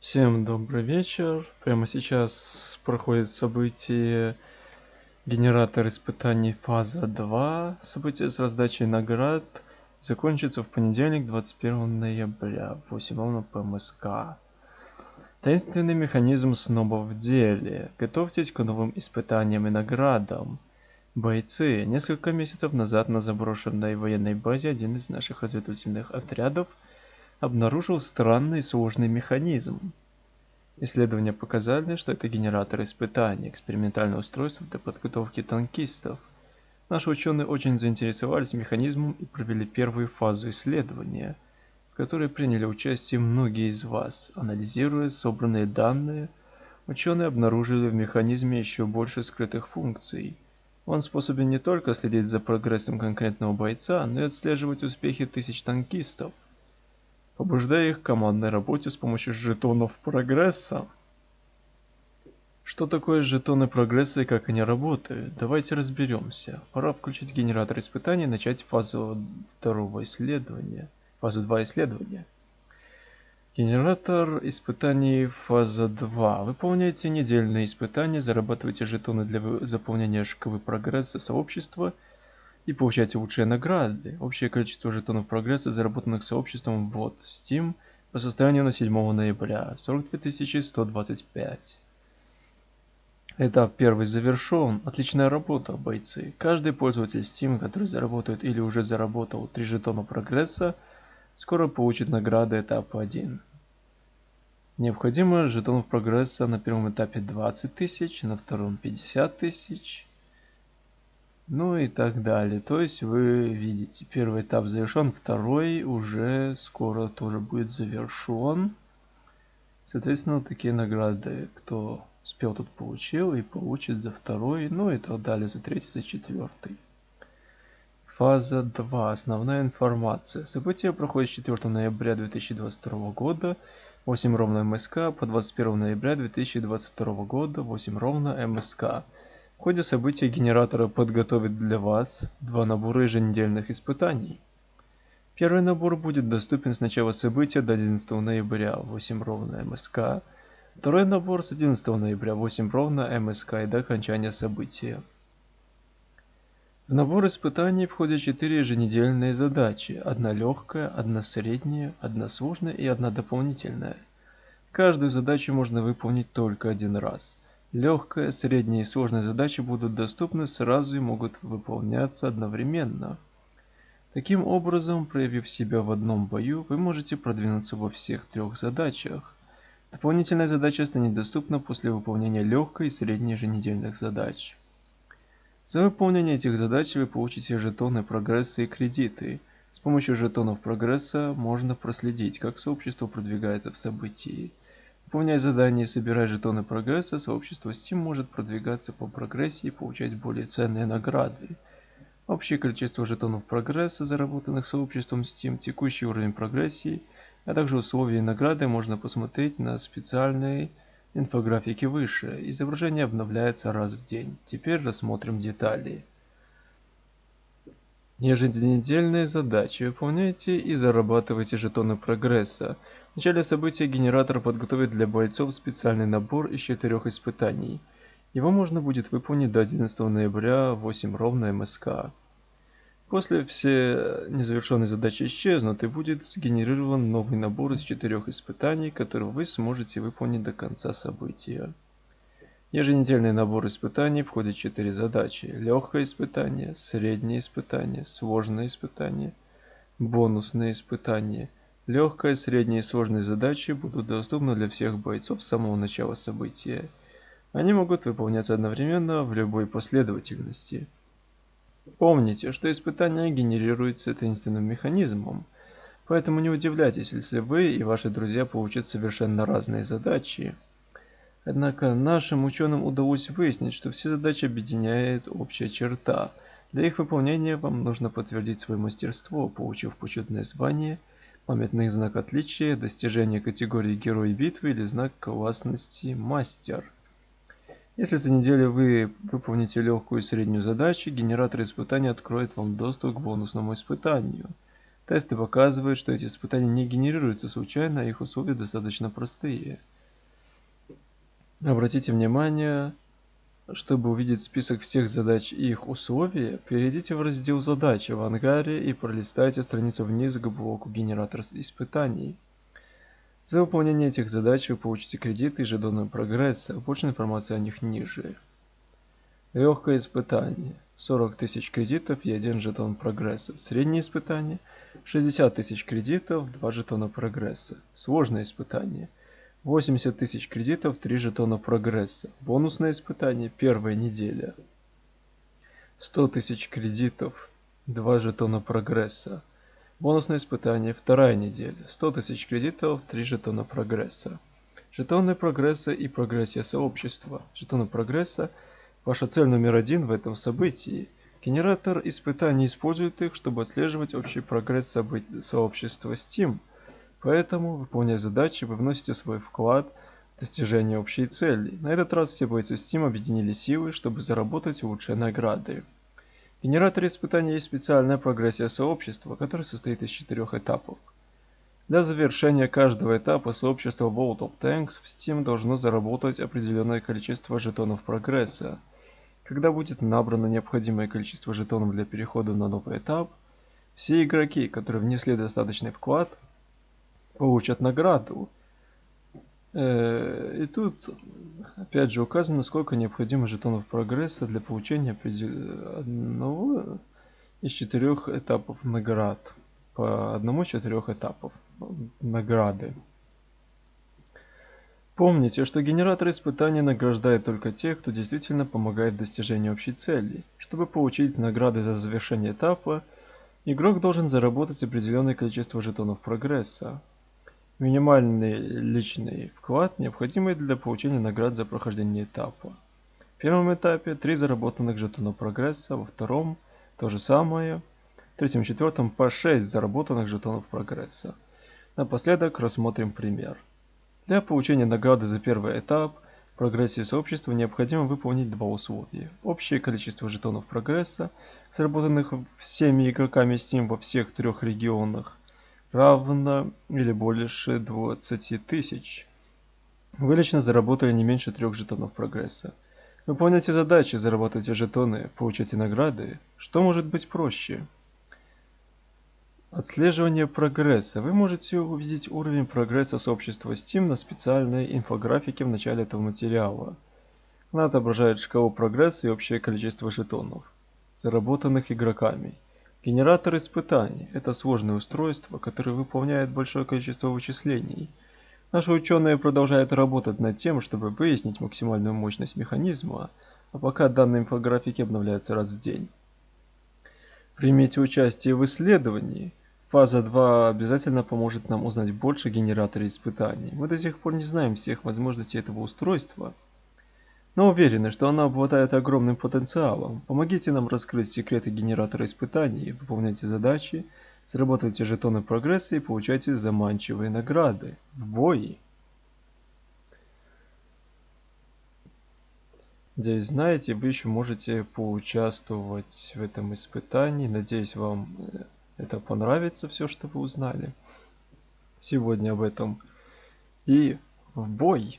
Всем добрый вечер. Прямо сейчас проходит событие генератор испытаний фаза 2. Событие с раздачей наград закончится в понедельник 21 ноября в 8 ровно по МСК. Таинственный механизм снова в деле. Готовьтесь к новым испытаниям и наградам. Бойцы, несколько месяцев назад на заброшенной военной базе один из наших разведывательных отрядов – обнаружил странный сложный механизм. Исследования показали, что это генератор испытаний, экспериментальное устройство для подготовки танкистов. Наши ученые очень заинтересовались механизмом и провели первую фазу исследования, в которой приняли участие многие из вас. Анализируя собранные данные, ученые обнаружили в механизме еще больше скрытых функций. Он способен не только следить за прогрессом конкретного бойца, но и отслеживать успехи тысяч танкистов побуждая их к командной работе с помощью жетонов прогресса. Что такое жетоны прогресса и как они работают? Давайте разберемся. Пора включить генератор испытаний и начать фазу второго исследования. Фазу 2 исследования. Генератор испытаний фаза 2. Выполняйте недельные испытания, зарабатывайте жетоны для заполнения шкалы прогресса сообщества – и получаете лучшие награды. Общее количество жетонов прогресса, заработанных сообществом вот Steam по состоянию на 7 ноября 42 125. Этап первый завершен. Отличная работа, бойцы. Каждый пользователь Steam, который заработает или уже заработал 3 жетона прогресса, скоро получит награды этапа 1. Необходимо жетонов прогресса на первом этапе 20 тысяч, на втором 50 тысяч, ну и так далее. То есть вы видите, первый этап завершен, второй уже скоро тоже будет завершен. Соответственно, такие награды, кто успел тут получил и получит за второй, ну и так далее, за третий, за четвертый. Фаза 2. Основная информация. Событие проходит с 4 ноября 2022 года 8 ровно МСК по 21 ноября 2022 года 8 ровно МСК. В ходе события генератора подготовит для вас два набора еженедельных испытаний. Первый набор будет доступен с начала события до 11 ноября 8 ровно МСК. Второй набор с 11 ноября 8 ровно МСК и до окончания события. В набор испытаний входят 4 еженедельные задачи. Одна легкая, одна средняя, одна сложная и одна дополнительная. Каждую задачу можно выполнить только один раз. Легкая, средняя и сложная задачи будут доступны сразу и могут выполняться одновременно. Таким образом, проявив себя в одном бою, вы можете продвинуться во всех трех задачах. Дополнительная задача станет доступна после выполнения легкой и средней еженедельных задач. За выполнение этих задач вы получите жетоны прогресса и кредиты. С помощью жетонов прогресса можно проследить, как сообщество продвигается в событии. Выполняя задания и собирая жетоны прогресса, сообщество Steam может продвигаться по прогрессии и получать более ценные награды. Общее количество жетонов прогресса, заработанных сообществом Steam, текущий уровень прогрессии, а также условия и награды можно посмотреть на специальной инфографике выше. Изображение обновляется раз в день. Теперь рассмотрим детали. Еженедельные задачи выполняйте и зарабатывайте жетоны прогресса. В начале события генератор подготовит для бойцов специальный набор из четырех испытаний. Его можно будет выполнить до 11 ноября 8 ровно МСК. После все незавершенные задачи исчезнут и будет сгенерирован новый набор из четырех испытаний, которые вы сможете выполнить до конца события. Еженедельный набор испытаний входит 4 задачи. Легкое испытание, среднее испытание, сложное испытание, бонусное испытание – Легкая, средняя и сложные задачи будут доступны для всех бойцов с самого начала события. Они могут выполняться одновременно в любой последовательности. Помните, что испытания генерируются таинственным механизмом, поэтому не удивляйтесь, если вы и ваши друзья получат совершенно разные задачи. Однако нашим ученым удалось выяснить, что все задачи объединяет общая черта. Для их выполнения вам нужно подтвердить свое мастерство, получив почетное звание – памятный знак отличия, достижение категории Герой битвы или знак классности Мастер. Если за неделю вы выполните легкую и среднюю задачи, генератор испытаний откроет вам доступ к бонусному испытанию. Тесты показывают, что эти испытания не генерируются случайно, а их условия достаточно простые. Обратите внимание, чтобы увидеть список всех задач и их условия, перейдите в раздел «Задачи» в ангаре и пролистайте страницу вниз к блоку «Генератор испытаний». За выполнение этих задач вы получите кредиты и жетоны прогресса, больше информации о них ниже. Легкое испытание. 40 тысяч кредитов и 1 жетон прогресса. Среднее испытание. 60 тысяч кредитов, 2 жетона прогресса. Сложное испытание. 80 тысяч кредитов, 3 жетона прогресса. Бонусное испытание, первая неделя. 100 тысяч кредитов, 2 жетона прогресса. Бонусное испытание, вторая неделя. 100 тысяч кредитов, 3 жетона прогресса. Жетоны прогресса и прогрессия сообщества. Жетоны прогресса – ваша цель номер один в этом событии. Генератор испытаний использует их, чтобы отслеживать общий прогресс сообщества Steam – Поэтому, выполняя задачи, вы вносите свой вклад в достижение общей цели. На этот раз все бойцы Steam объединили силы, чтобы заработать лучшие награды. В генераторе испытаний есть специальная прогрессия сообщества, которая состоит из четырех этапов. Для завершения каждого этапа сообщество World of Tanks в Steam должно заработать определенное количество жетонов прогресса. Когда будет набрано необходимое количество жетонов для перехода на новый этап, все игроки, которые внесли достаточный вклад, получат награду. Э, и тут опять же указано, сколько необходимо жетонов прогресса для получения одного из четырех этапов наград. По одному из четырех этапов награды. Помните, что генератор испытаний награждает только тех, кто действительно помогает в достижении общей цели. Чтобы получить награды за завершение этапа, игрок должен заработать определенное количество жетонов прогресса. Минимальный личный вклад, необходимый для получения наград за прохождение этапа. В первом этапе 3 заработанных жетона прогресса, во втором то же самое, в третьем и четвертом по 6 заработанных жетонов прогресса. Напоследок рассмотрим пример. Для получения награды за первый этап прогрессии сообщества необходимо выполнить два условия. Общее количество жетонов прогресса, заработанных всеми игроками Steam во всех трех регионах, равно или больше 20 тысяч. Вы лично заработали не меньше трех жетонов прогресса. Выполняйте задачи, зарабатывайте жетоны, получайте награды. Что может быть проще? Отслеживание прогресса. Вы можете увидеть уровень прогресса сообщества Steam на специальной инфографике в начале этого материала. Она отображает шкалу прогресса и общее количество жетонов, заработанных игроками. Генератор испытаний – это сложное устройство, которое выполняет большое количество вычислений. Наши ученые продолжают работать над тем, чтобы выяснить максимальную мощность механизма, а пока данные инфографики обновляются раз в день. Примите участие в исследовании. Фаза 2 обязательно поможет нам узнать больше о генераторе испытаний. Мы до сих пор не знаем всех возможностей этого устройства – но уверены, что она обладает огромным потенциалом. Помогите нам раскрыть секреты генератора испытаний, выполняйте задачи, заработайте жетоны прогресса и получайте заманчивые награды. В бой! Надеюсь, знаете, вы еще можете поучаствовать в этом испытании. Надеюсь, вам э, это понравится, все, что вы узнали сегодня об этом. И в бой!